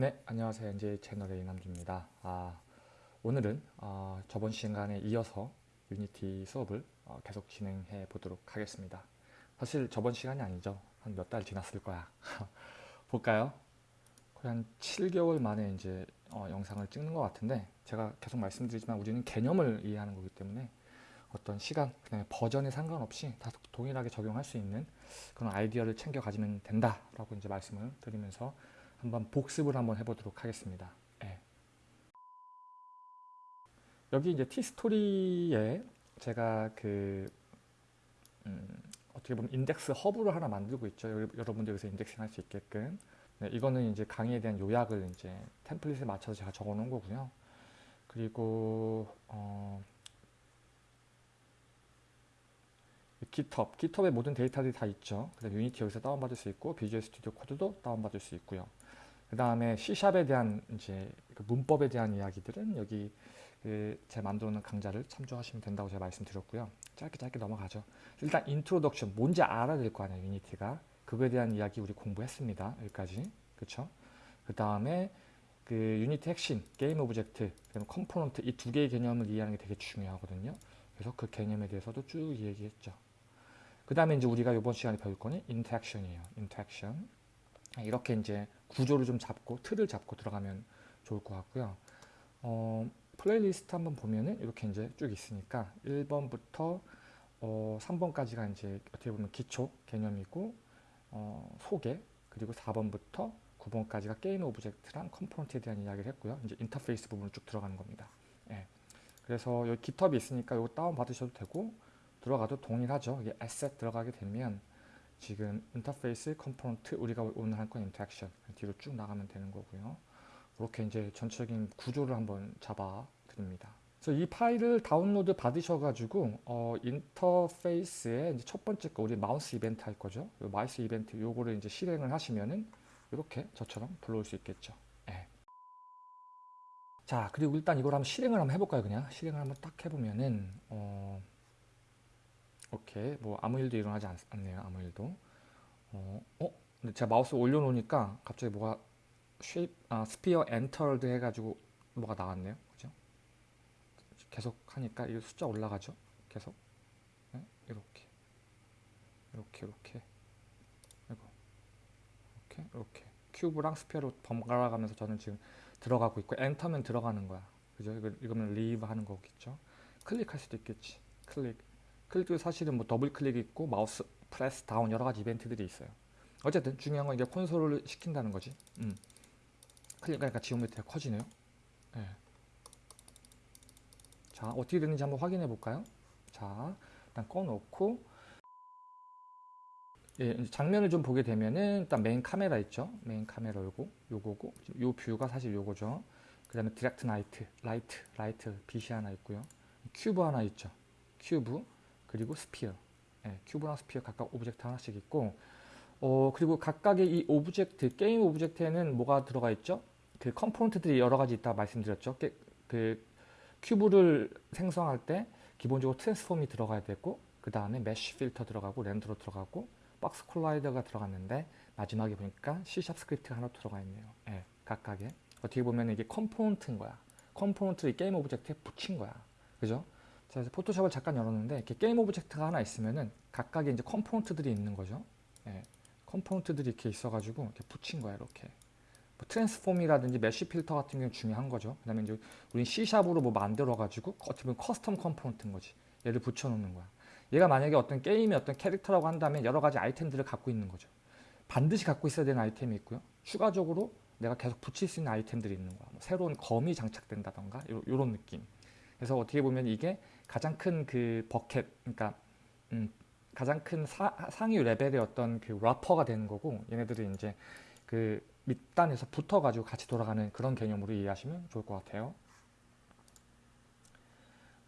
네, 안녕하세요. NJ 채널의 이남주입니다. 아, 오늘은 어, 저번 시간에 이어서 유니티 수업을 어, 계속 진행해 보도록 하겠습니다. 사실 저번 시간이 아니죠. 한 몇 달 지났을 거야. 볼까요? 거의 한 7개월 만에 이제 어, 영상을 찍는 것 같은데 제가 계속 말씀드리지만 우리는 개념을 이해하는 거기 때문에 어떤 시간, 그다음에 버전에 상관없이 다 동일하게 적용할 수 있는 그런 아이디어를 챙겨 가지면 된다라고 이제 말씀을 드리면서 한번 복습을 한번 해보도록 하겠습니다. 예. 여기 이제 티스토리에 제가 그 음, 어떻게 보면 인덱스 허브를 하나 만들고 있죠. 여러분들 여기서 인덱싱 할 수 있게끔. 네, 이거는 이제 강의에 대한 요약을 이제 템플릿에 맞춰서 제가 적어 놓은 거고요. 그리고 어, GitHub, GitHub에 모든 데이터들이 다 있죠. 그다음 Unity 여기서 다운받을 수 있고 Visual Studio Code도 다운받을 수 있고요. 그 다음에 C샵에 대한 이제 그 문법에 대한 이야기들은 여기 그 제 만들어 놓은 강좌를 참조하시면 된다고 제가 말씀드렸고요. 짧게 짧게 넘어가죠. 일단 introduction 뭔지 알아야 될 거 아니에요. Unity가. 그거에 대한 이야기 우리 공부했습니다. 여기까지. 그쵸? 그 다음에 그 Unity 핵심, game object, component 이 두 개의 개념을 이해하는 게 되게 중요하거든요. 그래서 그 개념에 대해서도 쭉 얘기했죠. 그 다음에 이제 우리가 이번 시간에 배울 거는 interaction이에요. interaction. 이렇게 이제 구조를 좀 잡고 틀을 잡고 들어가면 좋을 것 같고요. 어, 플레이리스트 한번 보면은 이렇게 이제 쭉 있으니까 1번부터 어, 3번까지가 이제 어떻게 보면 기초 개념이고 어, 소개 그리고 4번부터 9번까지가 game object랑 component에 대한 이야기를 했고요. 이제 인터페이스 부분을 쭉 들어가는 겁니다. 예. 그래서 여기 GitHub이 있으니까 이거 다운 받으셔도 되고 들어가도 동일하죠. 이게 asset 들어가게 되면 지금 인터페이스 component 우리가 오늘 할 건 interaction 뒤로 쭉 나가면 되는 거고요. 이렇게 이제 전체적인 구조를 한번 잡아 드립니다. 그래서 이 파일을 다운로드 받으셔가지고 어, 인터페이스에 이제 첫 번째 거 우리 마우스 이벤트 할 거죠. 마우스 이벤트 요거를 이제 실행을 하시면은 이렇게 저처럼 불러올 수 있겠죠. 네. 자 그리고 일단 이걸 한번 실행을 한번 해볼까요 그냥 실행을 한번 딱 해보면은 어, 오케이. 뭐 아무 일도 일어나지 않, 네요 아무 일도. 어, 어? 근데 제가 마우스 올려놓으니까 갑자기 뭐가 shape 아 sphere entered 해가지고 뭐가 나왔네요. 그죠? 계속 하니까 이 숫자 올라가죠? 계속? 네? 이렇게. 이렇게 이렇게. 이거. 이렇게 이렇게. cube랑 sphere로 번갈아 가면서 저는 지금 들어가고 있고 enter면 들어가는 거야. 그죠? 이거, 이거는 leave 하는 거겠죠? 클릭할 수도 있겠지. 클릭 클릭도 사실은 뭐 더블 클릭 있고 mouse press down 여러 가지 이벤트들이 있어요. 어쨌든 중요한 건 이게 콘솔을 시킨다는 거지. 음. 클릭하니까 geometry가 커지네요. 네. 자 어떻게 되는지 한번 확인해 볼까요? 자 일단 꺼놓고 예, 장면을 좀 보게 되면은 일단 main camera 있죠. main camera 요거 요거고 요 view가 사실 요거죠. 그 다음에 direct light light light 빛이 하나 있고요. 큐브 하나 있죠. 큐브 그리고 sphere. 예, cube랑 sphere 각각 object 하나씩 있고 어, 그리고 각각의 이 object game object에는 뭐가 들어가 있죠? 그 component들이 여러 가지 있다 말씀드렸죠. 게, 그 cube를 생성할 때 기본적으로 transform이 들어가야 되고 그 다음에 mesh filter 들어가고 renderer 들어가고 box collider가 들어갔는데 마지막에 보니까 C샵 스크립트가 하나 들어가 있네요. 예, 각각의. 어떻게 보면 이게 component인 거야. component를 game object에 붙인 거야. 그죠 자, 그래서 Photoshop을 잠깐 열었는데 이렇게 game object가 하나 있으면은 각각의 이제 component들이 있는 거죠. 예, component들이 이렇게 있어가지고 이렇게 붙인 거야 이렇게. 뭐 transform이라든지 mesh filter 같은 경우 중요한 거죠. 그다음에 이제 우리 C샵으로 뭐 만들어가지고 어떻게 보면 custom component인 거지. 얘를 붙여놓는 거야. 얘가 만약에 어떤 게임의 어떤 캐릭터라고 한다면 여러 가지 아이템들을 갖고 있는 거죠. 반드시 갖고 있어야 되는 아이템이 있고요. 추가적으로 내가 계속 붙일 수 있는 아이템들이 있는 거야. 뭐 새로운 검이 장착된다던가 이런 느낌. 그래서 어떻게 보면 이게 가장 큰 그 bucket, 그러니까 음, 가장 큰 사, 상위 레벨의 어떤 그 wrapper가 되는 거고 얘네들이 이제 그 밑단에서 붙어가지고 같이 돌아가는 그런 개념으로 이해하시면 좋을 것 같아요.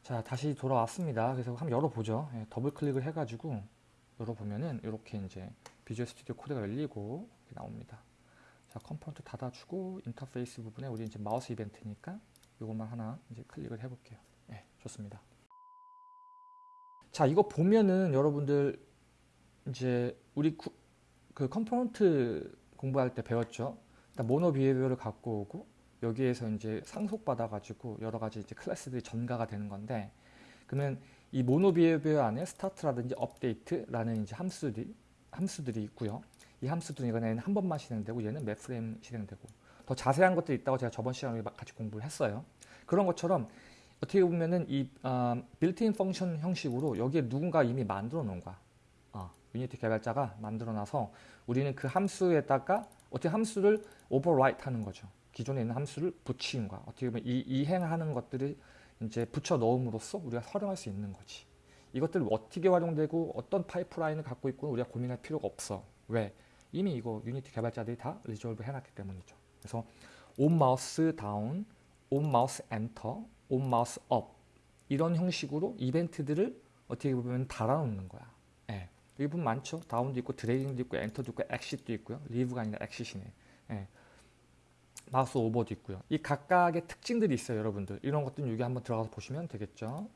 자 다시 돌아왔습니다. 그래서 한번 열어보죠. 예, 더블 클릭을 해가지고 열어보면은 이렇게 이제 Visual Studio Code가 열리고 나옵니다. 자 component 닫아주고 인터페이스 부분에 우리 이제 mouse event니까 이것만 하나 이제 클릭을 해볼게요. 네, 좋습니다. 자, 이거 보면은 여러분들 이제 우리 구, 그 component 공부할 때 배웠죠. 일단 MonoBehaviour를 갖고 오고 여기에서 이제 상속받아 가지고 여러 가지 이제 class들이 전개가 되는 건데 그러면 이 MonoBehaviour 안에 Start라든지 Update라는 이제 함수들이 함수들이 있고요. 이 함수들은 이거는 한 번만 실행되고 얘는 몇 프레임 실행되고 더 자세한 것들이 있다고 제가 저번 시간에 같이 공부를 했어요. 그런 것처럼 어떻게 보면은 이 어, built-in function 형식으로 여기에 누군가 이미 만들어 놓은 거야. 어, Unity 개발자가 만들어 놔서 우리는 그 함수에다가 어떻게 함수를 override 하는 거죠. 기존에 있는 함수를 붙이는 거야. 어떻게 보면 이 이행하는 것들을 이제 붙여 넣음으로써 우리가 활용할 수 있는 거지. 이것들 어떻게 활용되고 어떤 pipeline을 갖고 있고 우리가 고민할 필요가 없어. 왜? 이미 이거 Unity 개발자들이 다 resolve 해놨기 때문이죠. 그래서 on mouse down, on mouse enter, on mouse up 이런 형식으로 이벤트들을 어떻게 보면 달아놓는 거야. 예. 여기 보면 많죠. 다운도 있고 드래깅도 있고 엔터도 있고 엑시도 있고요. 리브가 아니라 엑시시네. 예. mouse over도 있고요. 이 각각의 특징들이 있어요, 여러분들. 이런 것들은 여기 한번 들어가서 보시면 되겠죠.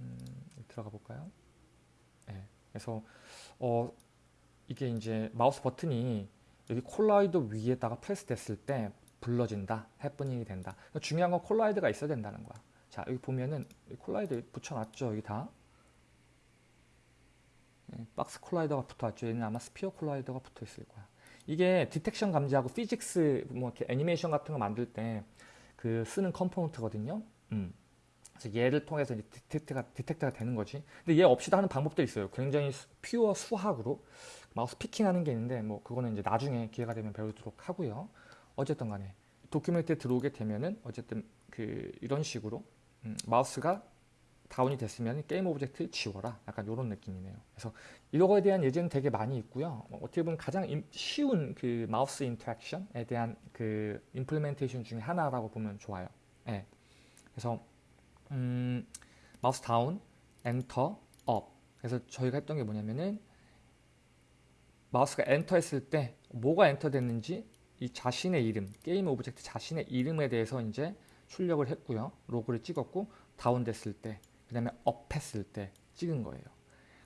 음, 들어가 볼까요? 예. 그래서 어, 이게 이제 mouse button이 여기 collider 위에다가 프레스 됐을 때 불러진다, happening이 된다. 그러니까 중요한 건 collider가 있어야 된다는 거야. 자, 여기 보면은 collider 붙여놨죠, 여기 다. 예, box collider가 붙어있죠. 얘는 아마 sphere collider가 붙어 있을 거야. 이게 detection 감지하고 physics 뭐 이렇게 애니메이션 같은 거 만들 때 그 쓰는 component거든요. 음. 그래서 얘를 통해서 이제 detect가 detect가 되는 거지. 근데 얘 없이도 하는 방법도 있어요. 굉장히 수, pure 수학으로 mouse picking하는 게 있는데 뭐 그거는 이제 나중에 기회가 되면 배우도록 하고요. 어쨌든 간에 document에 들어오게 되면은 어쨌든 그 이런 식으로 음, 마우스가 down이 됐으면 game object를 지워라. 약간 이런 느낌이네요. 그래서 이거에 대한 예제는 되게 많이 있고요. 어, 어떻게 보면 가장 임, 쉬운 그 mouse interaction에 대한 그 implementation 중에 하나라고 보면 좋아요. 네. 그래서 음, mouse down, Enter, up. 그래서 저희가 했던 게 뭐냐면은 마우스가 엔터 했을 때 뭐가 엔터 됐는지 이 자신의 이름, game object 자신의 이름에 대해서 이제 출력을 했고요. 로그를 찍었고 down 됐을 때 그 다음에 up 했을 때 찍은 거예요.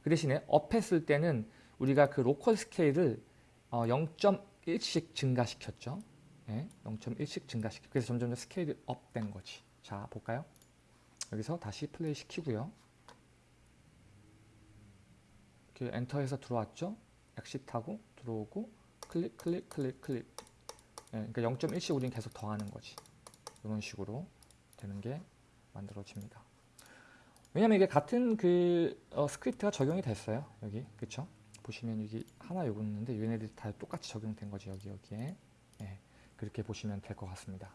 그 대신에 up 했을 때는 우리가 그 local scale을 어 0.1씩 증가시켰죠. 네, 0.1씩 증가시켰 그래서 점점 스케일이 up된 거지. 자, 볼까요? 여기서 다시 플레이 시키고요. 이렇게 enter해서 들어왔죠. exit하고 들어오고 클릭 클릭 클릭 클릭 네, 그러니까 0.1씩 우리는 계속 더하는 거지. 이런 식으로 되는 게 만들어집니다. 왜냐면 이게 같은 그 어, 스크립트가 적용이 됐어요. 여기 그쵸? 보시면 여기 하나 요거 있는데 얘네들이 다 똑같이 적용된 거지 여기 여기에 네, 그렇게 보시면 될 것 같습니다.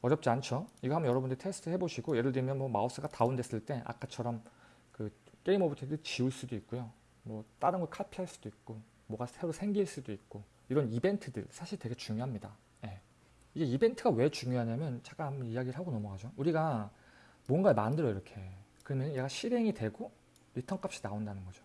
어렵지 않죠? 이거 한번 여러분들 테스트 해보시고 예를 들면 뭐 마우스가 다운됐을 때 아까처럼 그 game object 지울 수도 있고요. 뭐 다른 걸 카피할 수도 있고 뭐가 새로 생길 수도 있고 이런 이벤트들 사실 되게 중요합니다. 네. 이게 이벤트가 왜 중요하냐면 잠깐 한번 이야기를 하고 넘어가죠. 우리가 뭔가를 만들어 이렇게 그러면 얘가 실행이 되고 리턴 값이 나온다는 거죠.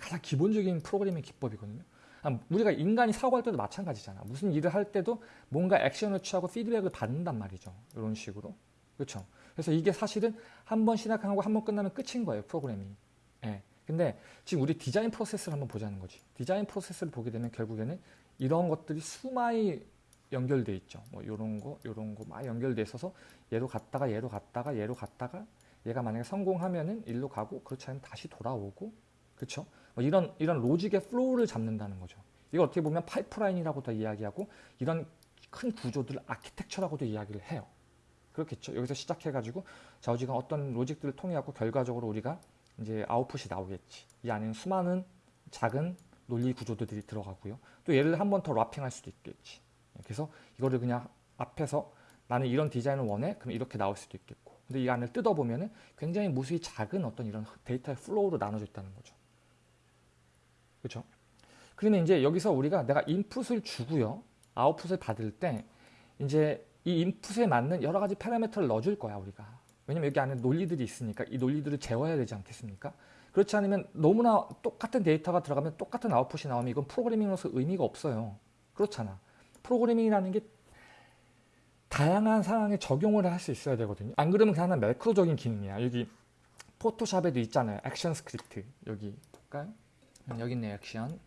가장 기본적인 프로그래밍 기법이거든요. 아, 우리가 인간이 사고할 때도 마찬가지잖아. 무슨 일을 할 때도 뭔가 액션을 취하고 피드백을 받는단 말이죠. 이런 식으로. 그렇죠. 그래서 이게 사실은 한 번 시작하고 한 번 끝나면 끝인 거예요. 프로그래밍. 예. 근데 지금 우리 디자인 프로세스를 한번 보자는 거지. 디자인 프로세스를 보게 되면 결국에는 이런 것들이 수많이 연결돼 있죠. 뭐 요런 거, 요런 거 막 연결돼 있어서 얘로 갔다가 얘로 갔다가 얘로 갔다가 얘가 만약에 성공하면은 일로 가고 그렇지 않으면 다시 돌아오고 그렇죠? 뭐 이런 이런 logic의 flow를 잡는다는 거죠. 이거 어떻게 보면 파이프라인이라고도 이야기하고 이런 큰 구조들 아키텍처라고도 이야기를 해요. 그렇겠죠. 여기서 시작해가지고 자 어지간 어떤 logic들을 통해 갖고 결과적으로 우리가 이제 아웃풋이 나오겠지. 이 안에는 수많은 작은 논리 구조들이 들어가고요. 또 얘를 한 번 더 wrapping할 수도 있겠지. 그래서 이거를 그냥 앞에서 나는 이런 디자인을 원해? 그럼 이렇게 나올 수도 있겠고. 근데 이 안을 뜯어보면 은 굉장히 무수히 작은 어떤 이런 데이터의 flow로 나눠져 있다는 거죠. 그렇죠? 그러면 이제 여기서 우리가 내가 인풋을 주고요. 아웃풋을 받을 때 이제 이 인풋에 맞는 여러 가지 파라미터를 넣어줄 거야 우리가. 왜냐면 여기 안에 논리들이 있으니까 이 논리들을 채워야 되지 않겠습니까? 그렇지 않으면 너무나 똑같은 데이터가 들어가면 똑같은 아웃풋이 나오면 이건 프로그래밍으로서 의미가 없어요. 그렇잖아. 프로그래밍이라는 게 다양한 상황에 적용을 할 수 있어야 되거든요. 안 그러면 그냥 매크로적인 기능이야. 여기 포토샵에도 있잖아요. action script. 여기 볼까요? 음, 여기 있네 액션.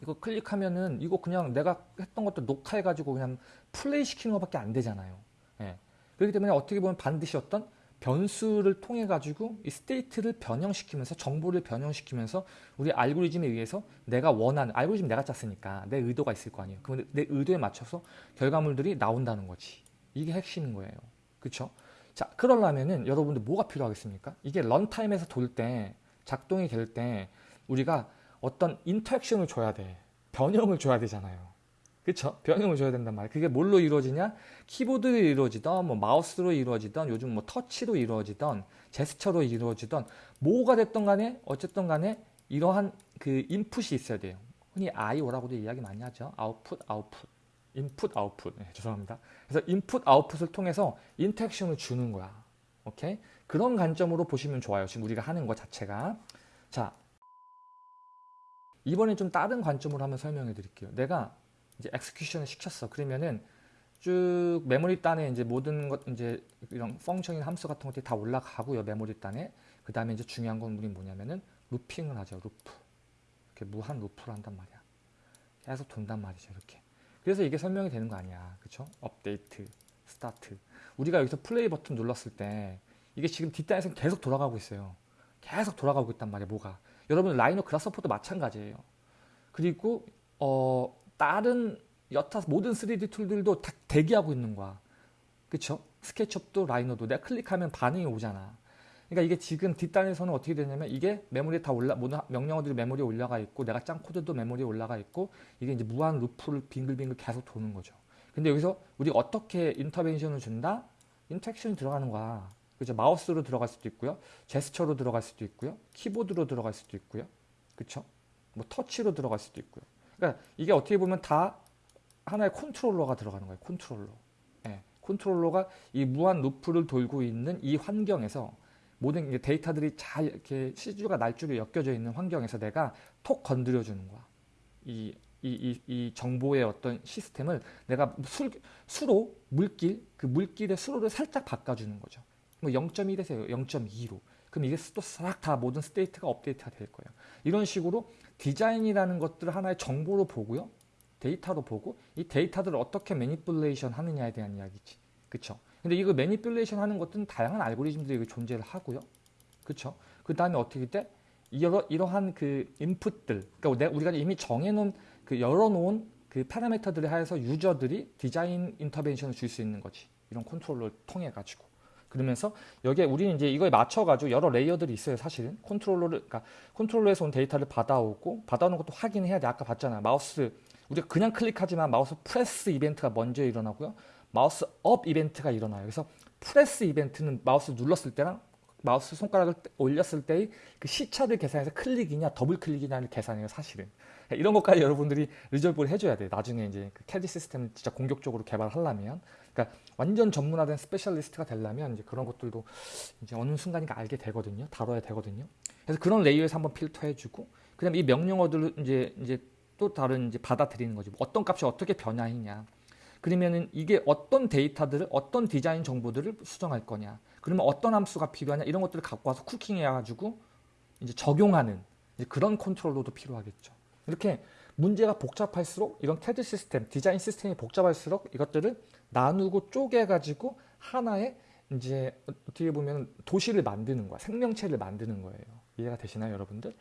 이거 클릭하면은 이거 그냥 내가 했던 것도 녹화해가지고 그냥 플레이 시키는 것밖에 안 되잖아요. 예. 그렇기 때문에 어떻게 보면 반드시 어떤 변수를 통해 가지고 이 state를 변형시키면서 정보를 변형시키면서 우리 알고리즘에 의해서 내가 원하는 알고리즘 내가 짰으니까 내 의도가 있을 거 아니에요. 그럼 내 의도에 맞춰서 결과물들이 나온다는 거지. 이게 핵심인 거예요. 그렇죠? 자, 그러려면은 여러분들 뭐가 필요하겠습니까? 이게 런타임에서 돌 때 작동이 될 때 우리가 어떤 인터랙션을 줘야 돼. 변형을 줘야 되잖아요. 그쵸? 변형을 줘야 된단 말이에요. 그게 뭘로 이루어지냐? 키보드로 이루어지던, 뭐 마우스로 이루어지던, 요즘 뭐 터치로 이루어지던, 제스처로 이루어지던, 뭐가 됐던 간에, 어쨌든 간에 이러한 그 인풋이 있어야 돼요. 흔히 IO라고도 이야기 많이 하죠. 아웃풋, 아웃풋. 인풋, 아웃풋. 네, 죄송합니다. 그래서 인풋, 아웃풋을 통해서 interaction을 주는 거야. 오케이? 그런 관점으로 보시면 좋아요. 지금 우리가 하는 것 자체가. 자, 이번에 좀 다른 관점으로 한번 설명해 드릴게요. 내가 이제 execution을 시켰어. 그러면은 쭉 메모리 단에 이제 모든 것 이제 이런 function이나 함수 같은 것들이 다 올라가고요. 메모리 단에. 그 다음에 이제 중요한 건 우리 뭐냐면은 looping을 하죠. 루프. 이렇게 무한 루프를 한단 말이야. 계속 돈단 말이죠. 이렇게. 그래서 이게 설명이 되는 거 아니야. 그쵸? 업데이트, 스타트. 우리가 여기서 플레이 버튼 눌렀을 때 이게 지금 뒷단에서 계속 돌아가고 있어요. 계속 돌아가고 있단 말이야. 뭐가. 여러분 라이노 그라스퍼도 마찬가지예요. 그리고 어 다른 여타 모든 3D tool들도 다 대기하고 있는 거야. 그쵸? 스케치업도 라이노도 내가 클릭하면 반응이 오잖아. 그러니까 이게 지금 뒷단에서는 어떻게 되냐면 이게 메모리에 다 올라 모든 명령어들이 메모리에 올라가 있고 내가 짠 코드도 메모리에 올라가 있고 이게 이제 무한 루프를 빙글빙글 계속 도는 거죠. 근데 여기서 우리가 어떻게 intervention을 준다? interaction이 들어가는 거야. 그죠? 마우스로 들어갈 수도 있고요. 제스처로 들어갈 수도 있고요. 키보드로 들어갈 수도 있고요. 그쵸? 뭐 터치로 들어갈 수도 있고요. 그러니까 이게 어떻게 보면 다 하나의 컨트롤러가 들어가는 거예요. 컨트롤러. 예, 컨트롤러가 이 무한 루프를 돌고 있는 이 환경에서 모든 데이터들이 잘 이렇게 씨줄과 날줄에 엮여져 있는 환경에서 내가 톡 건드려 주는 거야. 이, 이, 이, 이 정보의 어떤 시스템을 내가 수, 수로 물길 그 물길의 수로를 살짝 바꿔주는 거죠. 뭐 0.1에서 0.2로. 그럼 이게 또 싹 다 모든 state가 업데이트가 될 거예요. 이런 식으로 디자인이라는 것들을 하나의 정보로 보고요. 데이터로 보고 이 데이터들을 어떻게 manipulation 하느냐에 대한 이야기지. 그쵸? 근데 이거 manipulation 하는 것들은 다양한 알고리즘들이 존재를 하고요. 그쵸? 그 다음에 어떻게 돼? 이러, 이러한 그 인풋들, 그러니까 우리가 이미 정해놓은 그 열어놓은 그 파라미터들에 한해서 유저들이 디자인 intervention을 줄 수 있는 거지. 이런 컨트롤러를 통해 가지고. 그러면서 여기에 우리는 이제 이거에 맞춰가지고 여러 레이어들이 있어요, 사실은. 컨트롤러를, 그러니까 컨트롤러에서 온 데이터를 받아오고, 받아오는 것도 확인해야 돼. 아까 봤잖아. 마우스, 우리가 그냥 클릭하지만 mouse press event가 먼저 일어나고요. mouse up event가 일어나요. 그래서 press event는 마우스 눌렀을 때랑 마우스 손가락을 올렸을 때의 그 시차를 계산해서 클릭이냐 더블 클릭이냐를 계산해요, 사실은. 이런 것까지 여러분들이 resolve를 해줘야 돼요. 나중에 이제 그 캐드 시스템을 진짜 공격적으로 개발하려면. 그러니까 완전 전문화된 specialist가 되려면 이제 그런 것들도 이제 어느 순간인가 알게 되거든요. 다뤄야 되거든요. 그래서 그런 layer에서 한번 필터해주고, 그다음 이 명령어들을 이제 이제 또 다른 이제 받아들이는 거지. 어떤 값이 어떻게 변화했냐. 그러면은 이게 어떤 데이터들을 어떤 디자인 정보들을 수정할 거냐. 그러면 어떤 함수가 필요하냐 이런 것들을 갖고 와서 cooking해 가지고 이제 적용하는 이제 그런 컨트롤러도 필요하겠죠. 이렇게 문제가 복잡할수록 이런 캐드 시스템, 디자인 시스템이 복잡할수록 이것들을 나누고 쪼개가지고 하나의 이제 어떻게 보면 도시를 만드는 거야. 생명체를 만드는 거예요. 이해가 되시나요, 여러분들?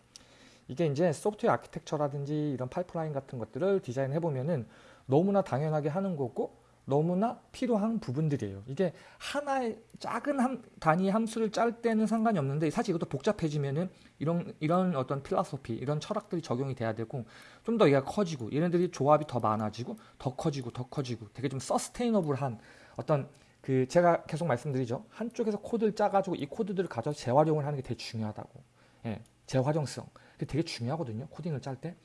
이게 이제 소프트웨어 아키텍처라든지 이런 파이프라인 같은 것들을 디자인해 보면은 너무나 당연하게 하는 거고 너무나 필요한 부분들이에요. 이게 하나의 작은 함, 단위 함수를 짤 때는 상관이 없는데 사실 이것도 복잡해지면은 이런 이런 어떤 philosophy 이런 철학들이 적용이 돼야 되고 좀 더 얘가 커지고 얘네들이 조합이 더 많아지고 더 커지고 더 커지고 되게 좀 sustainable한 어떤 그 제가 계속 말씀드리죠. 한쪽에서 코드를 짜가지고 이 코드들을 가져서 재활용을 하는 게 되게 중요하다고. 예, 재활용성. 그게 되게 중요하거든요. 코딩을 짤 때.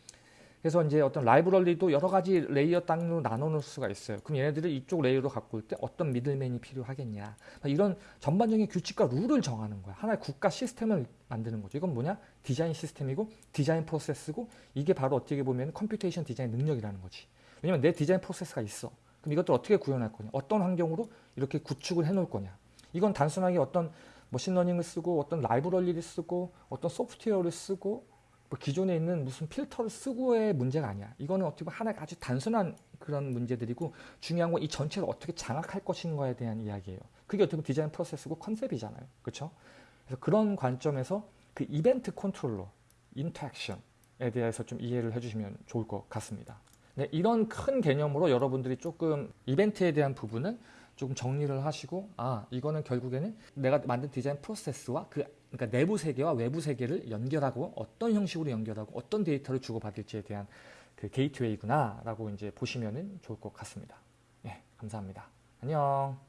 그래서 이제 어떤 라이브러리도 여러 가지 layer 단위로 나눠 놓을 수가 있어요. 그럼 얘네들을 이쪽 layer로 갖고 올 때 어떤 middleman이 필요하겠냐. 이런 전반적인 규칙과 룰을 정하는 거야. 하나의 국가 시스템을 만드는 거죠. 이건 뭐냐? 디자인 시스템이고 디자인 프로세스고 이게 바로 어떻게 보면 computation design 능력이라는 거지. 왜냐면 내 디자인 프로세스가 있어. 그럼 이것들 어떻게 구현할 거냐? 어떤 환경으로 이렇게 구축을 해 놓을 거냐? 이건 단순하게 어떤 machine learning을 쓰고 어떤 라이브러리를 쓰고 어떤 소프트웨어를 쓰고 뭐 기존에 있는 무슨 필터를 쓰고의 문제가 아니야. 이거는 어떻게 보면 하나의 아주 단순한 그런 문제들이고 중요한 건 이 전체를 어떻게 장악할 것인가에 대한 이야기예요. 그게 어떻게 보면 디자인 프로세스고 컨셉이잖아요. 그렇죠? 그래서 그런 관점에서 그 이벤트 컨트롤러, interaction에 대해서 좀 이해를 해주시면 좋을 것 같습니다. 네, 이런 큰 개념으로 여러분들이 조금 이벤트에 대한 부분은 조금 정리를 하시고 아 이거는 결국에는 내가 만든 디자인 프로세스와 그 그러니까 내부 세계와 외부 세계를 연결하고 어떤 형식으로 연결하고 어떤 데이터를 주고받을지에 대한 그 게이트웨이구나 라고 이제 보시면은 좋을 것 같습니다. 예, 감사합니다. 안녕.